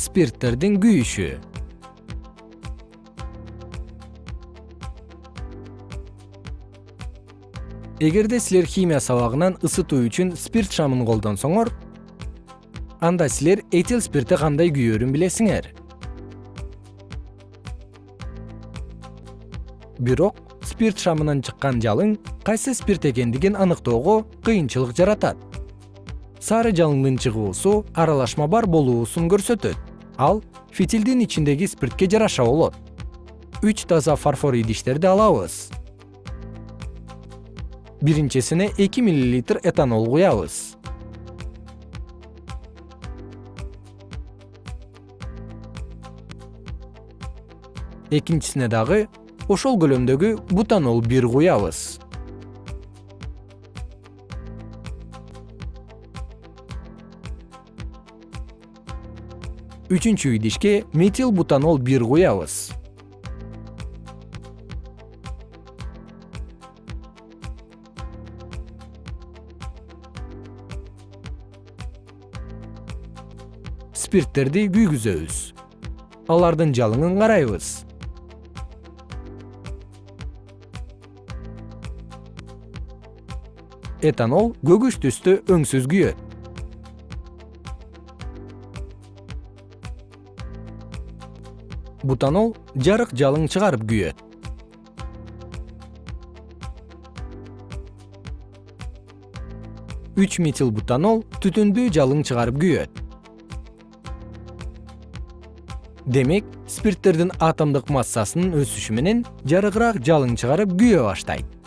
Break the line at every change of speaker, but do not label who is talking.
спирттердин күйүшү. Эгерде силер химия сабагынан ысытуу үчүн спирт шамын колдонсоңор анда силер этил спирти кандай күйөрүн билесиңер. Бирок спирт шамынан чыккан жалың кайсы спирт экендигин аныктоого кыйынчылык жаратат. Сары жалындын чыгуусу аралашма бар болуусун көрсөтөт ал фитилдин ичиндеги спиртке жараша болот. Үч таза фарфор идиштерди алабыз. Биринчисине эки миллилитр этанол куябыз. Экинчисине дагы ошол көлөмдөгү бутанол бир куябыз үчүнчү идишке метил бутанол бир куябыз. Спирттерди күйгүзөбүз. Алардын жалыңын карайбыз. Этанол көгүш түстө өңсүз күйөт бутанол жарык жалың чыгарып күйөт үч метил бутанол түтүндүү жалың чыгарып күйөт демек спирттердин атомдук массасынын өсүшү менен жарыгыраак жалың чыгарып күйө баштайт